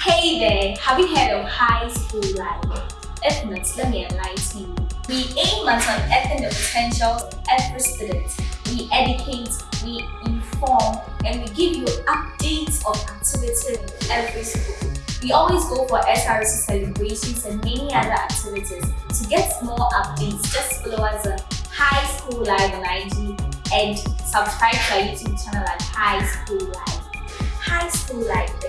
Hey there, have you heard of High School Live? If not, let me enlighten you. We aim at unearthing the potential of every student. We educate, we inform, and we give you updates of activities in every school. We always go for SRC celebrations and many other activities. To get more updates, just follow us on High School Live on IG and subscribe to our YouTube channel at High School Live. High School Live.